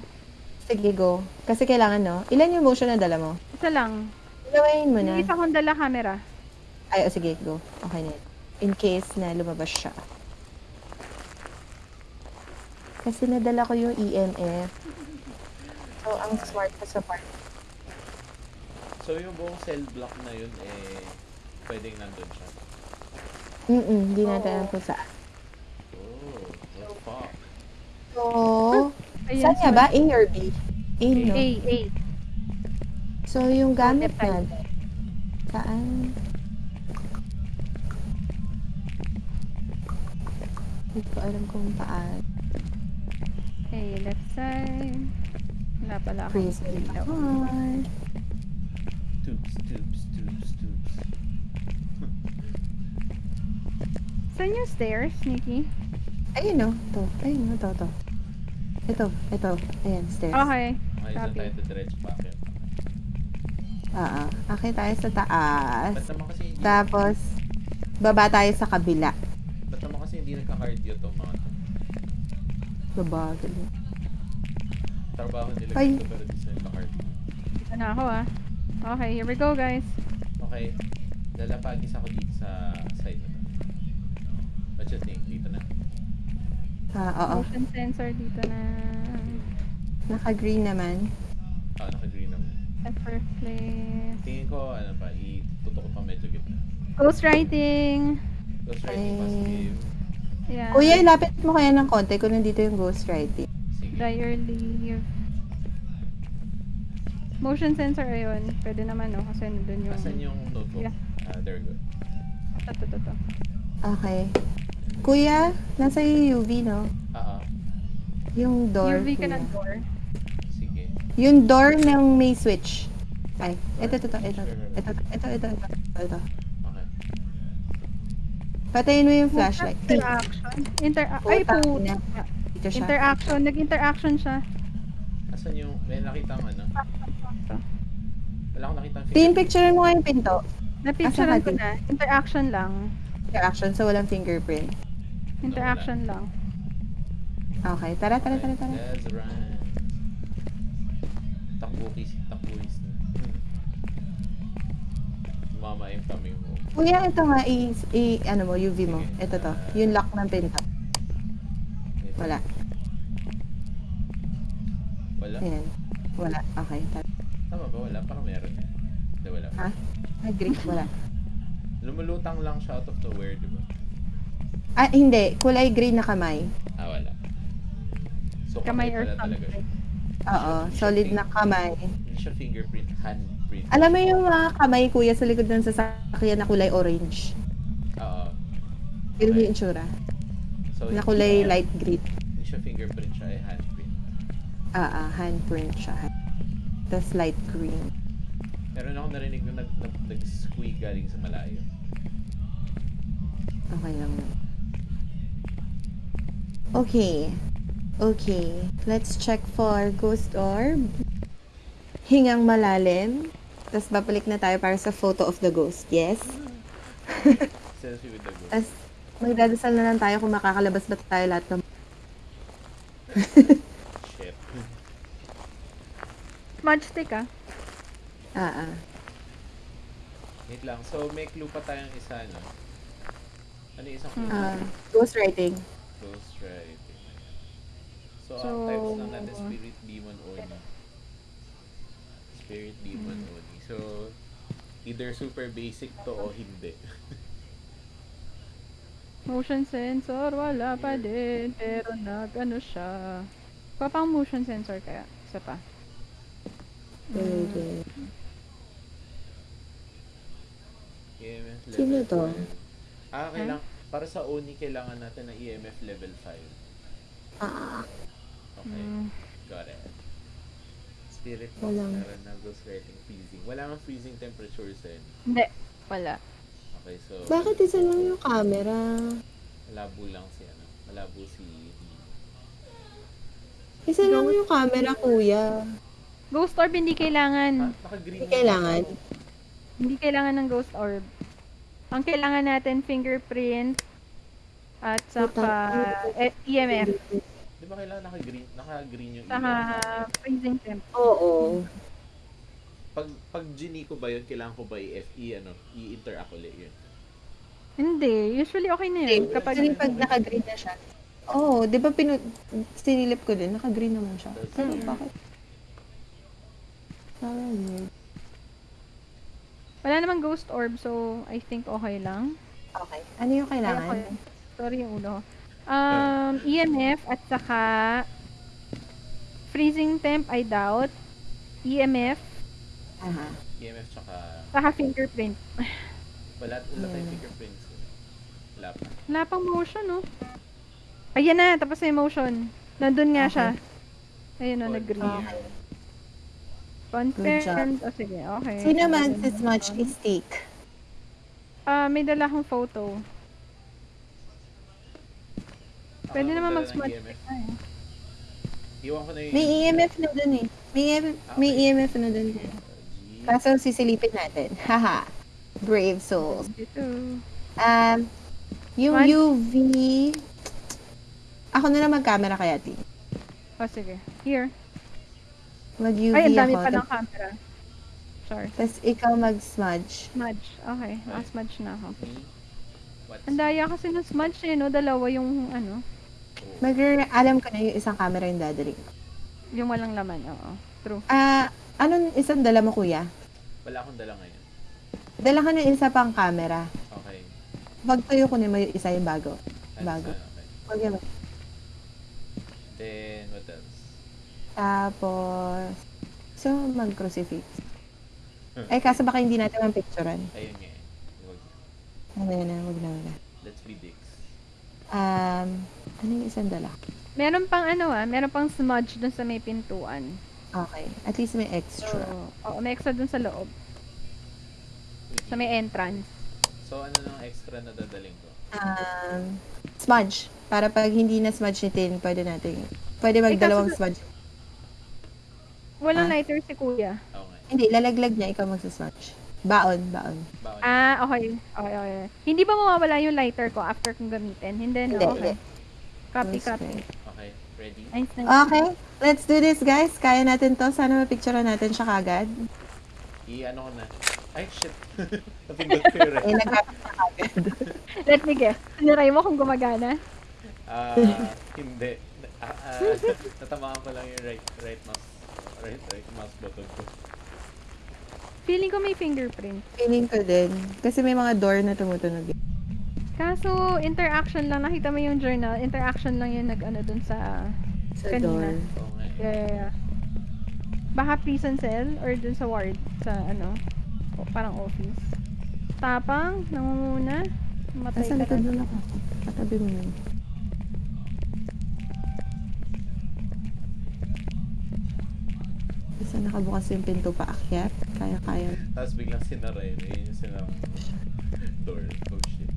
Sige, go. Kasi kailangan, no? Ilan yung motion na dala mo? Isa lang. Gawin mo Yung na. isa kong dala camera. Ay, oh, sige, go. Okay na. In case na lumabas siya. Kasi nadala ko yung EMF. So, ang smart ko sa part. So yung buong cell block na yun, eh, pwedeng nandun siya. Mm-mm, hindi natin alam kung saan. Oh, the fuck. So, Ayan, saan nga ba? A or B? A, no? A, A. So, yung gamit natin. Saan? Hindi ko alam kung paan. A, left side. Wala pala ako. Praise Lord. Tubes, tubes, tubes, tubes. Saan yung stairs, Nikki? Ayun no. Ito. Ayun no. Ito, ito. Ito. Ito. Ayan, stairs. Okay. Okay, so Copy. tayo to akin. Oo. Okay tayo sa taas. Ba't naman kasi hindi, Tapos, baba tayo sa kabila. ba't naman kasi hindi nagka-cardio tong mga to? Babagal. Trabaho nila Ay. dito pero di sila nagka-cardio. Na ako ah. Okay, here we go guys. Okay, lalapagis ako dito sa side na to. What you think? Dito na. Ah, oo. Motion sensor dito na. Naka-green naman. Ah, naka-green naman. At first place. Tingin ko, ano pa, itutok ko pa medyo gitna. Ghostwriting. Ghost writing Ay. positive. Yeah. Kuya, ilapit mo kaya ng konti kung nandito yung ghostwriting. Sige. Dryer leave. Motion sensor ayun. Pwede naman no kasi nandun yung... Asan yung notebook? Yeah. Ah, there we go. Ito, ito, ito. Okay. Kuya, nasa yung UV, no? Ah, ah. Yung door. UV ka ng door. Sige. Yung door ng may switch. Ay, ito, ito, ito, ito, ito, ito, ito, ito, ito. Okay. Patayin mo yung flashlight. Interaction. Inter... Ay, siya. Interaction. Nag-interaction siya. Asan yung, may nakita ang ano? Wala akong nakita ang Tin, picture mo nga yung pinto. Napicturean ko na. Interaction lang. Interaction, so walang fingerprint. Interaction lang. Okay, tara, tara, tara, tara. Let's run. Takbuhis na. Mama yung kami mo. Kuya, ito nga, i, i ano mo, UV mo. Ito to, yung lock ng pinto. Wala. Wala? Ayan. Wala. Okay, tara. Tama ba? Wala? Parang meron. Hindi, wala. Ha? Agree, wala. Lumulutang lang siya out of nowhere, di ba? Ah, hindi. Kulay green na kamay. Ah, wala. So, Kamay or pala talaga siya. something. Oo, solid na kamay. Hindi siya fingerprint, handprint. Alam mo yung mga kamay, kuya, sa likod ng sasakyan na kulay orange. Oo. Yun Okay. yung itsura. So, Na kulay light green. Hindi siya fingerprint siya, ay handprint. Ah, ah, handprint siya. Tapos light green. Meron ako narinig na nag, nag, nag-squeak galing sa malayo. Okay lang. Okay. Okay. Let's check for ghost orb. Hingang malalim. Tapos babalik na tayo para sa photo of the ghost. Yes? Selfie with the ghost. Tapos magdadasal na lang tayo kung makakalabas ba tayo lahat ng... Shit. Smudge stick ah. Ah, ah. Wait lang. So, may clue pa tayong isa, no? Ano yung isang clue? Ah, ghost writing. Ghost writing. So, So- ang types lang natin, spirit, demon, oni. Spirit, demon, Hmm. oni. So, either super basic to o hindi. Motion sensor, wala pa din. Pero nag, ano siya. Pa pang motion sensor kaya? Isa pa. Pwede. EMF level Sino to? 12. Ah, kailang, para sa oni, kailangan natin ng EMF level 5. Ah, Okay, Mm. got it. Spirit box, Walang- meron na ghost writing, freezing. Wala mang freezing temperatures eh. Hindi. Wala. Okay, so, bakit isa lang yung camera? malabo lang si ano, malabo si Isa lang yung camera, kuya. Ghost orb hindi Ah, kailangan. naka-green Hindi kailangan. Hindi kailangan ng ghost orb. Ang kailangan natin fingerprint at saka eh, EMF Di ba kailangan naka-green, naka-green yung saka ilaw? freezing temp. Oo. Pag, pag genie ko ba yun, kailangan ko ba i-FE, ano, i-interact ulit yun? Hindi, usually okay na yun. Kapag Actually, pag naka-green na siya. Oo, oh, di ba pinu... Sinilip ko din, naka-green naman siya. Pero Mm. bakit? Parang weird. wala namang ghost orb, so I think okay lang. Okay. Ano yung kailangan? Ay, okay. Sorry yung ulo. ko. Um, EMF at saka freezing temp, I doubt. EMF, Aha. EMF tsaka, saka fingerprint. wala, wala tayong Yeah. fingerprints. eh. Wala pa. Wala pang motion, no? Ayan na, tapos na yung motion. Nandun nga Okay. siya. Ayun o, nag-green. Okay. Confirmed. O, sige, okay. Sino man si Smudge is steak? Ah, may dala akong photo. Pwede Ako naman mag-smudge EMF. stick na eh. Iwan ko na yung... May EMF na dun eh. May, EMF, may Okay. EMF na dun. G. Kaso sisilipin natin. Haha. Brave souls. Um, yung One. UV... Ako na lang mag-camera kaya, Tin. Oh, sige. Here. Mag-UV Ay, ang dami ako. pa ng camera. Sorry. Tapos ikaw mag-smudge. Smudge. Okay. Naka-smudge na ako. Ang daya kasi ng smudge eh, no? Dalawa yung, ano, Oh. mag alam ko na yung isang camera yung dadalhin ko. yung walang laman. Oo. True. Ah, anong isang dala mo, kuya? Wala akong dala ngayon. Dala ka ng isa pang camera. Okay. Pag tayo ko na yung isa yung bago. Bago. okay. Yan. Then, what else? Tapos, so, mag-crucifix. Ay, kaso baka hindi natin mapicturean. Ayun nga eh. Huwag. Ano yan na, wag na, wag na. Let's be dicks. Um, ano yung isang dala? Meron pang ano ah, meron pang smudge dun sa may pintuan. Okay. At least may extra. oo, may extra dun sa loob. Sa may entrance. So, ano nang extra na dadaling ko? Um, smudge. Para pag hindi na smudge ni Tin, pwede natin. Pwede magdalawang kaso- smudge. Walang Ah. lighter si kuya. Nga. Hindi, lalaglag niya, ikaw magsasmudge. Baon, baon. Baon. Ah, okay. Okay, okay. Hindi ba mawawala yung lighter ko after kong gamitin? Hindi, no? Hindi, Okay. Copy, Yes, copy. Okay. Ready? Nice, nice. Okay, let's do this guys. Kaya natin to. Sana mapicturean natin siya kagad. I-ano ko na. Ay, shit. Napindot ko yung red. nag kagad. Let me guess. Siniray mo kung gumagana? Ah, hindi. Ah, ah, natamaan ko lang yung right, right mouse. Right, right mouse button ko. Feeling ko may fingerprint. Feeling ko din. Kasi may mga door na tumutunog. Kaso, interaction lang. Nakita mo yung journal. Interaction lang yung nag-ano dun sa... Sa Kanina. door. Eh. Yeah, yeah, yeah. Baka prison cell or dun sa ward. Sa ano. o, Parang office. Tapang. Nangunguna. Matay Nasa ka na. mo lang ako. Katabi mo yun. Isa nakabukas yung pinto pa akyat. Kaya-kaya. Tapos biglang sinara yun. Yun yung sinarang door. Oh shit.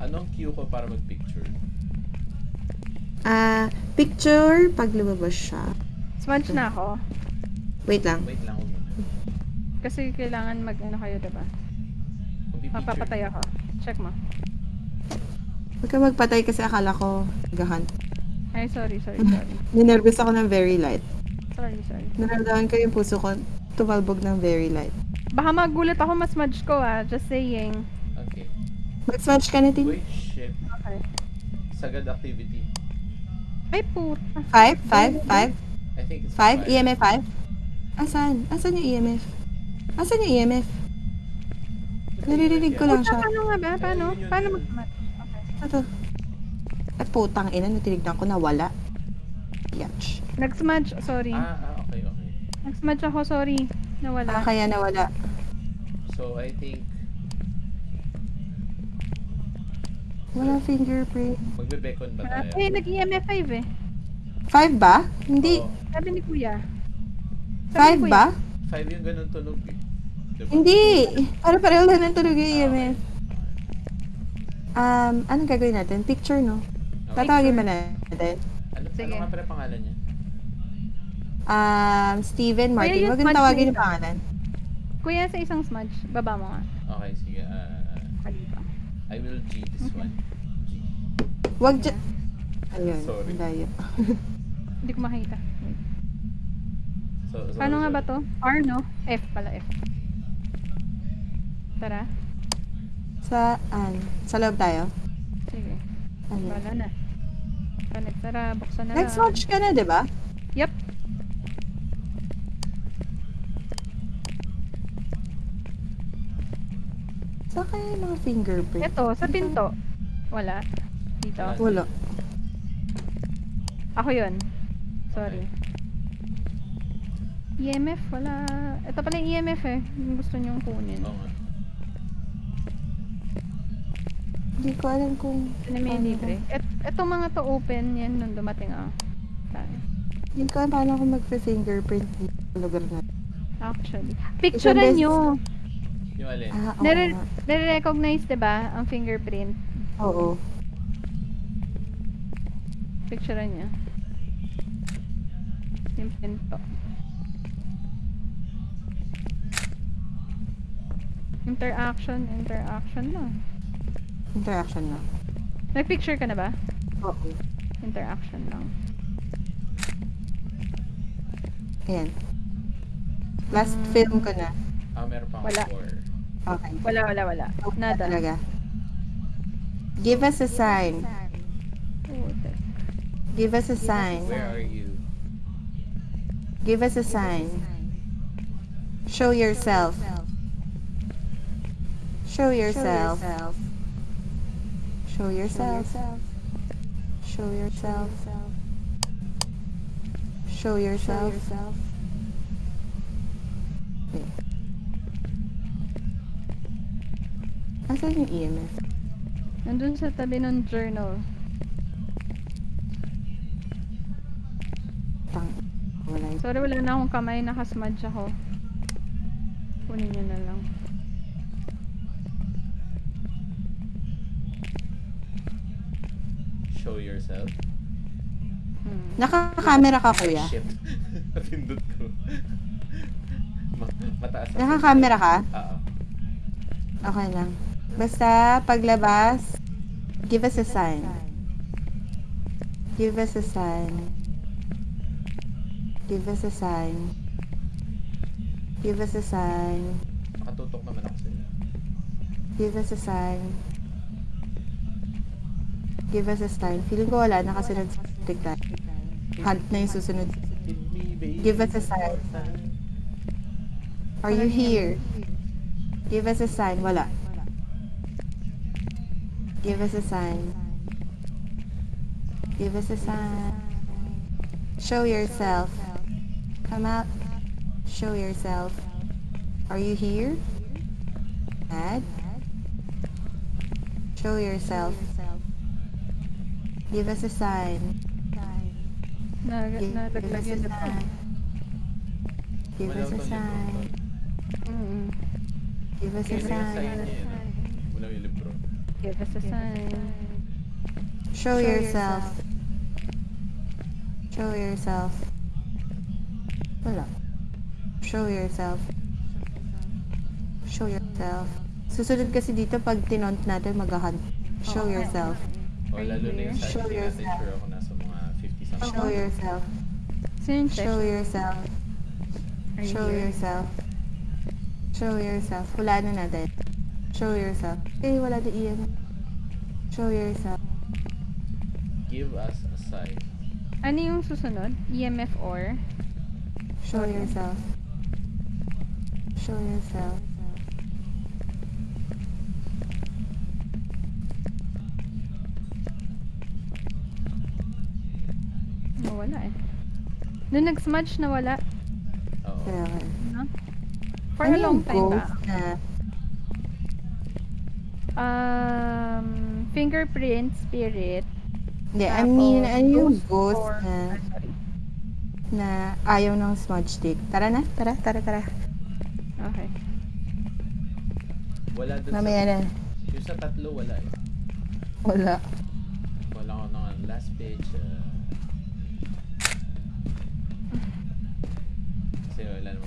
Anong cue ko para mag-picture? Ah, picture pag lumabas siya. Smudge na ako. Wait lang. Wait lang. Kasi kailangan mag ano kayo, diba? Mapapatay ako. Check mo. Huwag ka magpatay kasi akala ko gahunt. Ay, sorry, sorry, sorry. Ninervous ako ng very light. Sorry, sorry. Naramdaman ko yung puso ko tumalbog ng very light. Baka magulat ako mas smudge ko ah. Just saying. Okay. Mag-smudge ka na, Tin. Uy, shit. Okay. Sagad activity. Ay, puta. Five? Five? Five? I think it's Five? EMF five? Asan? Asan yung EMF? Asan yung EMF? Naririnig ko lang siya. paano nga ba? Paano? Paano yun. Okay. Ito. At putang ina, natinignan ko na wala. Yatch. Nag-smudge. Sorry. Ah, ah, okay, okay. Nag-smudge ako. Sorry. Nawala. Ah, kaya nawala. So, I think Wala fingerprint. magbe-beacon ba Wala. tayo? Eh, nag-EMF 5 eh. Five ba? Hindi. Oo. Sabi ni Kuya. Sabi Five ni Kuya. ba? Five yung ganun tunog eh. Diba? Hindi. Para pareho lang ng tunog yung EMF. Um, anong gagawin natin? Picture, no? Okay. Tatawagin ba natin? Ano, Sige. ano nga pala pangalan niya? Um, Steven Martin. Huwag yung tawagin yung pangalan. Kuya, sa isang smudge. Baba mo nga. Okay, sige. Kalipa. I will G this one. G. Huwag dyan. Ayun. Sorry. ang layo. Hindi ko makita. So, so, Paano nga ba to? R, no? F pala, F. Tara. Saan? Sa loob tayo? Sige. Ano? Bala na. Connect. Tara, buksan na lang. Next watch ka na, di ba? Yep. Saan kaya yung mga fingerprint? Ito, sa pinto. Wala. Dito. Wala. Ako yun. Sorry. EMF, wala. Ito pala yung EMF eh. Yung gusto nyong kunin. Oo nga. Hindi ko alam kung... Na may libre. Et, etong mga to open yan nung dumating ah. Tayo. Hindi ko alam paano ako mag-fingerprint dito sa lugar na. Actually. Picturean beses- nyo. Yung alin? Ah, oo Nare- nare-recognize, di ba, ang fingerprint. Oo. Picture niya. Yung pinto. Interaction, interaction lang. Interaction na. Nag-picture ka na ba? Oo. Interaction lang. Ayan. Last Mm. film ko na. Ah, meron pang Wala. four. Okay. Wala, wala, wala. Nada. Talaga. Give us a sign. Give us a sign. Where are you? Give us a sign. Show yourself. Show yourself. Show yourself. Show yourself. Show yourself. Wait. Asan yung EMF? Nandun sa tabi ng journal. Tang. Wala yun. Sorry, wala na akong kamay. Nakasmudge ako. Kunin niyo na lang. Show yourself. Hmm. Naka-camera ka, kuya? Shit. Napindot ko. Ma- mataas ang Naka-camera ka? Oo. Okay lang. Basta, paglabas, give us a sign. Give us a sign. Give us a sign. Give us a sign. Nakatutok naman ako sila. Give us a sign. Give us a sign. Feeling ko wala, nakasunod sa tignan. Hunt na yung susunod. Give us a sign. Are you here? Give us a sign. Wala. Give us a sign. Give us a sign. Show yourself. Come out. Show yourself. Are you here? Dad? Show yourself. Give us a sign. Nag Give, give us a na sign. Give us a sign. Mm. Give us a sign. Give us a sign. Show yourself. Show yourself. Wala. Show yourself. Show yourself. Susunod kasi dito pag tinont natin mag-hunt. Show yourself. O, lalo na yung Show sign natin, yourself. sure ako nasa mga 50 something. Show yourself. Sino? Show yourself. Show yourself. Show yourself. Wala na natin. Show yourself. Eh, wala na iyan. Show yourself. Give us a sign. Ano yung susunod? EMF or? Show yourself. Show yourself. Nawala eh. Nung nag-smudge, nawala. Oo. Kaya nga. No? For Ano a long yung time ba? na Um, fingerprint, spirit. Hindi, I mean, tapos ano yung ghost or- na, ah, sorry. na ayaw ng smudge stick? Tara na, tara, tara, tara. Okay. Wala dun Mamaya sa... na. Yung sa tatlo, wala eh. Wala. Wala ko ng last page. ah.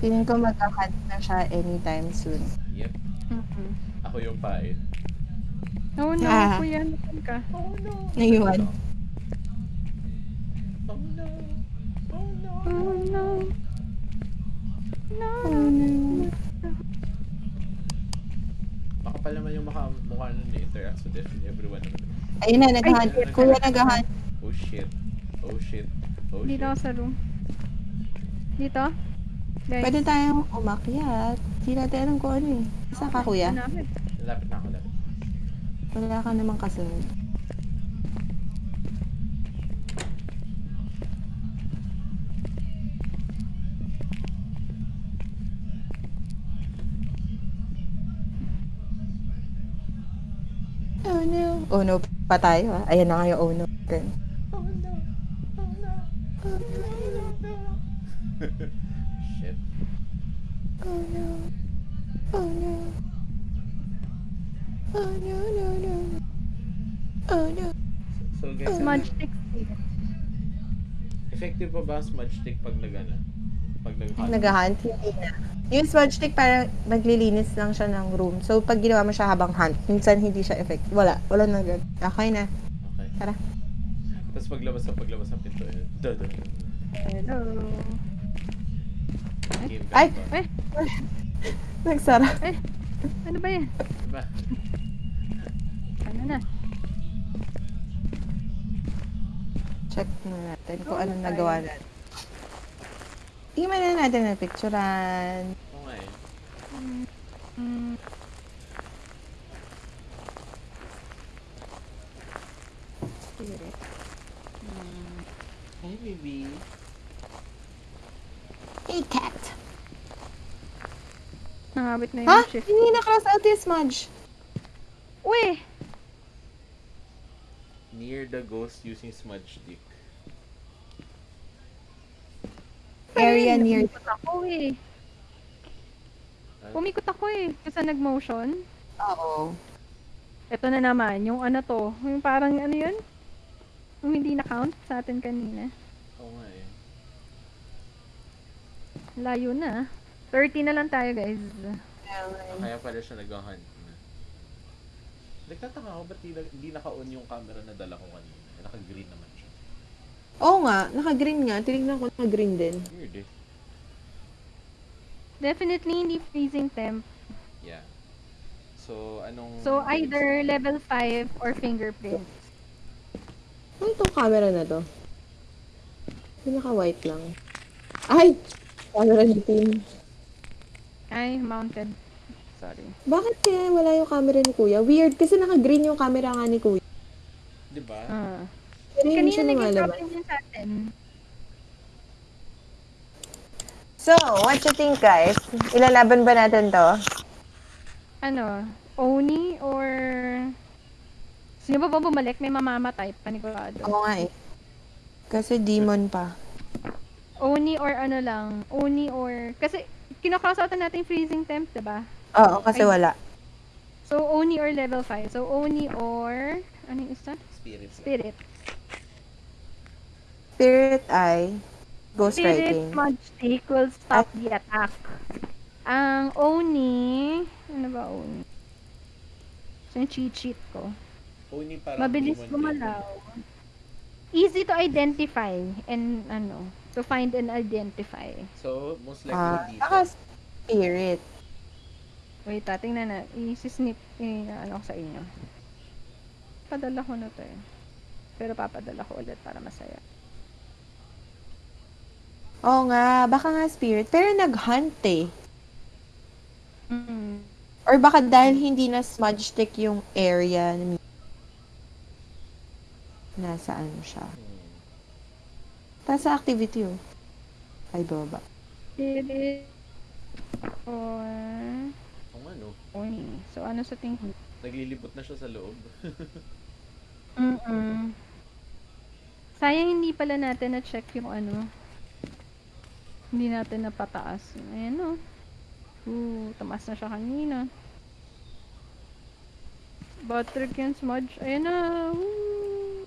Feeling ko magka-hunt na siya anytime soon. Yep. Mhm. Ako yung pain. Oh no, Ah. kuya, nasan ka? Oh no! Naiwan. Oh no! Oh no! Oh no. No. Oh, no. Baka pala naman yung maka, mukha nun interacts with every- everyone naman. Ayun na, nag-hunt. Ay, Kuya nag-hunt. Oh shit. Oh shit. Oh Dito shit. ako sa room. Dito? Guys. Pwede tayong umakyat. Hindi natin alam kung ano eh. Saan ka, kuya? Lapit na ako, lapit. Wala ka namang kasunod. Oh no. Oh no pa tayo ah. Ayan na nga yung oh no. Then, Oh no! Oh no! Oh no! Oh no! Oh no. Oh no. Oh no, no, no. Oh no. So guys, Smudge stick. effective pa ba smudge stick pag nagana? Pag nag-hunt? Nag-hunt, hindi na. Yung smudge stick, parang maglilinis lang siya ng room. So, pag ginawa mo siya habang hunt, minsan hindi siya effective. Wala. Wala na agad. Okay na. Okay. Tara. Tapos paglabas sa paglabas sa pinto. Dada. Hello. Ay! ba? Eh, Nagsara. eh. Ano ba yan? Diba? Ano na? Check na natin kung Oh, anong okay. nagawa natin. Tingnan na natin ang picturean. Nga eh. Mm, spirit. Hi, baby. Hey, cat! Nangabit na yung Ha? shift. Hindi na-cross out yung smudge. Uy! Near the ghost using smudge stick. Area near... Umikot ako eh. Ah, Umikot ako eh. Kasi nag-motion. Oo. Ito na naman, yung ano to. Yung parang ano yun? Yung hindi na-count sa atin kanina. Oo nga eh. Layo na. 30 na lang tayo guys. Kaya pala siya nag-hunt na. Nagtataka ako ba't di, na- di naka-on yung camera na dala ko kanina. Naka-green naman siya. Oo nga, naka-green nga. Tinignan ko naka-green din. Weird eh. Definitely hindi freezing temp. Yeah. So, anong... So either level 5 or fingerprint. Ano itong camera na to? Pinaka-white lang. Ay! Camera ni Tim. Ay, mounted. Sorry. Bakit kaya wala yung camera ni Kuya? Weird, kasi naka-green yung camera nga ni Kuya. Di ba? Ah. Pero hindi Kanina siya naging lumalabas. sa atin. So, what you think guys? Ilalaban ba natin to? Ano? Oni or... Sino ba ba bumalik? May mamamatay, panigurado. Oo nga eh. Kasi demon pa. Oni or ano lang. Oni or... Kasi, kinakross out natin yung freezing temp, diba? Oo, kasi Ay. wala. So, Oni or level 5. So, Oni or... Ano yung isa? Spirit. Spirit. Spirit Eye, Ghost Spirit Writing. Smudge Stick will stop the attack. Ang Oni... Ano ba Oni? So, yung cheat sheet ko. Oni parang Mabilis gumalaw. Easy to identify and ano, to find and identify. So, most likely Ah, dito. saka Spirit. Wait, ah, tingnan na. I-snip, i- ano ko sa inyo. Padala ko na to eh. Pero papadala ko ulit para masaya. Oo nga, baka nga Spirit. Pero nag-hunt eh. Mm. Or baka dahil hindi na smudge stick yung area na nasaan siya. Hmm. Tapos sa activity oh. Ay, baba. Spirit or Kung ano, Oni. So, ano sa tingin? naglilibot na siya sa loob. Mm-mm. Sayang hindi pala natin na-check yung ano. Hindi natin napataas. Ayan o. Ooh, tamas na siya kanina. Butter can smudge. Ayan na. Woo!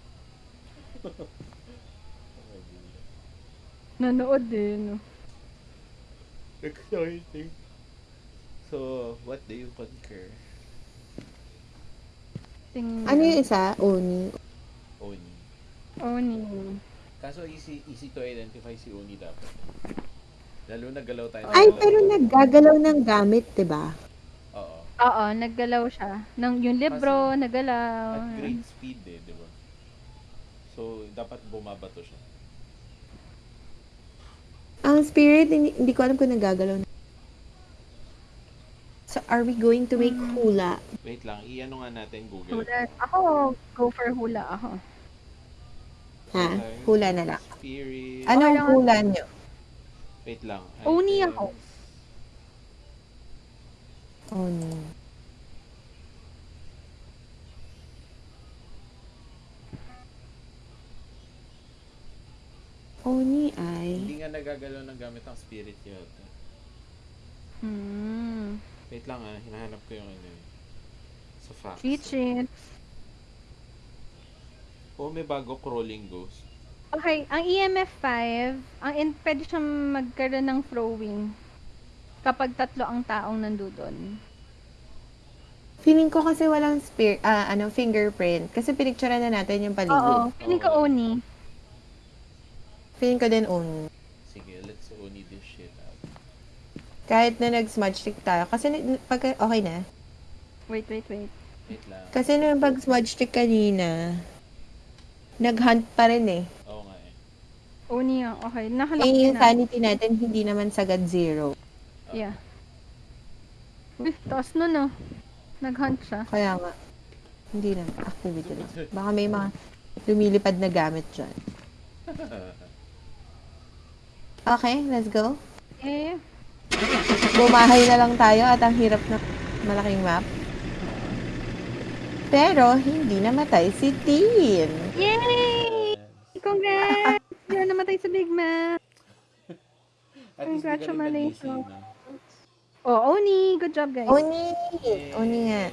Nanood din. Exciting. So, what do you concur? Tingnan. Ano yung isa? Oni. Oni. Oni. Kaso easy easy to identify si Oni dapat. Lalo na galaw tayo. Ay, galaw. pero naggagalaw ng gamit, 'di ba? Oo. Oo, naggalaw siya. Nang, yung libro, naggalaw. At great speed eh, di ba? So, dapat bumabato siya. Ang spirit, hindi, hindi ko alam kung nagagalaw na. So, are we going to make hula? Wait lang, i-ano nga natin Google. Hula. Ako, go for hula ako. Ha? Hula na lang. Spirit. Anong lang. hula nyo? Wait lang. Oni ako. Oni. Oni ay... Hindi nga nagagalaw ng gamit ang spirit yata. Hmm. Wait lang ah, hinahanap ko yung ano. Sa Facts. Sheet. Oh, may bago crawling ghost. Okay, ang EMF 5, ang in, pwede siyang magkaroon ng throwing kapag tatlo ang taong nandoon. Feeling ko kasi walang spear, ah, ano, fingerprint. Kasi pinicturean na natin yung Oo, paligid. feeling ko Oo. Oni. Feeling ko din own. Sige, let's oni this shit out. Kahit na nag-smudge stick tayo. Kasi na- pag, okay na. Wait, wait, wait. Wait lang. Kasi nung pag-smudge stick kanina, nag-hunt pa rin eh. Oo nga eh. Oni nga, okay. Nakalock Eh, yung na. sanity natin hindi naman sagad zero. Oo. Yeah. Uy, taas nun ah. Nag-hunt siya. Kaya nga, hindi na. Activity lang. Baka may mga lumilipad na gamit dyan. Okay, let's go. Eh, Bumahay na lang tayo at ang hirap ng malaking map. Pero, hindi namatay si Tin. yay! Congrats! Hindi na namatay sa Big Mac. At least di ka rin Congratulations. no? Oh, Oni! Good job, guys. Oni! Oni nga.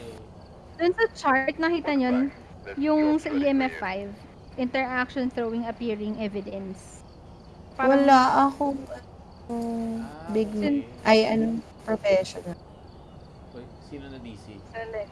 Dun sa chart, nakita nyo, yung sa EMF 5, interaction throwing appearing evidence. Parang- Wala akong um, big okay. ay ano professional. Uy, sino na DC? Sandali.